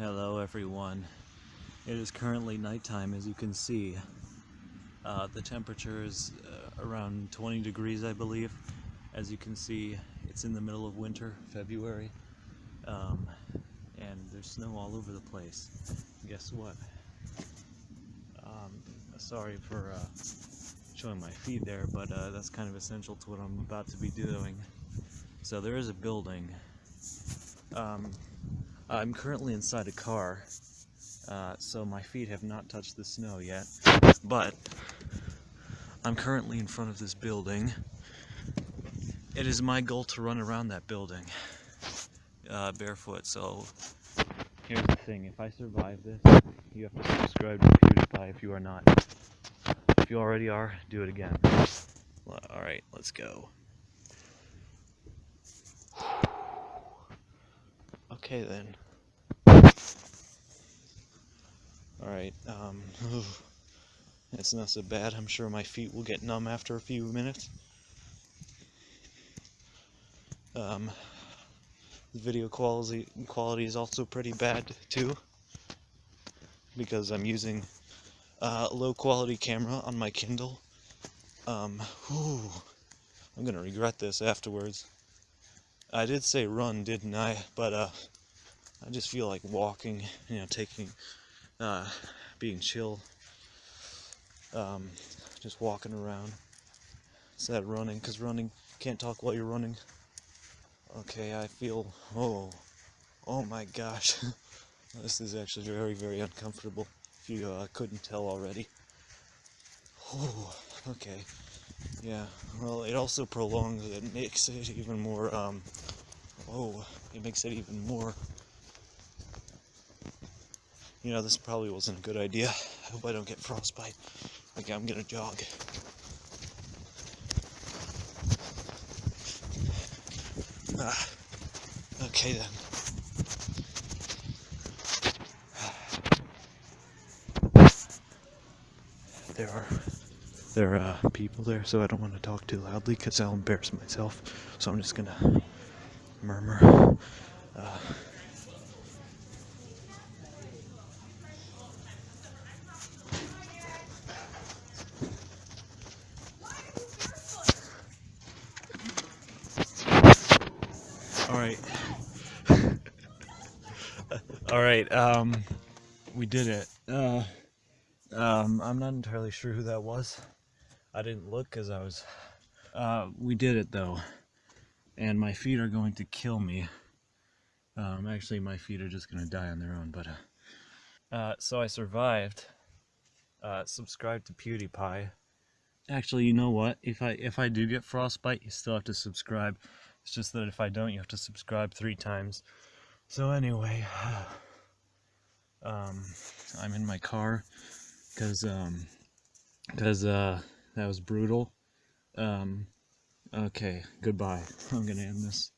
Hello everyone. It is currently nighttime as you can see. Uh, the temperature is uh, around 20 degrees I believe. As you can see it's in the middle of winter, February. Um, and there's snow all over the place. Guess what? Um, sorry for uh, showing my feet there, but uh, that's kind of essential to what I'm about to be doing. So there is a building. Um, I'm currently inside a car, uh, so my feet have not touched the snow yet, but I'm currently in front of this building. It is my goal to run around that building uh, barefoot, so here's the thing, if I survive this, you have to subscribe to PewDiePie if you are not. If you already are, do it again. Alright, let's go. Okay then. Alright, um, it's not so bad. I'm sure my feet will get numb after a few minutes. Um, the video quality quality is also pretty bad too because I'm using uh, a low quality camera on my Kindle. Um, whew, I'm gonna regret this afterwards. I did say run, didn't I? But uh, I just feel like walking, you know, taking, uh, being chill, um, just walking around. Instead of running, because running, can't talk while you're running. Okay, I feel, oh, oh my gosh. this is actually very, very uncomfortable, if you uh, couldn't tell already. Oh, okay. Yeah, well, it also prolongs it, makes it even more, um, oh, it makes it even more you know, this probably wasn't a good idea. I hope I don't get frostbite. Okay, I'm gonna jog. Ah, okay then. There are there are uh, people there, so I don't want to talk too loudly because I'll embarrass myself. So I'm just gonna murmur. Uh, All right. All right. Um, we did it. Uh, um, I'm not entirely sure who that was. I didn't look because I was. Uh, we did it though, and my feet are going to kill me. Um, actually, my feet are just gonna die on their own. But uh, uh so I survived. Uh, subscribe to PewDiePie. Actually, you know what? If I if I do get frostbite, you still have to subscribe. It's just that if I don't, you have to subscribe three times. So anyway, um, I'm in my car because um, because uh, that was brutal. Um, okay, goodbye. I'm gonna end this.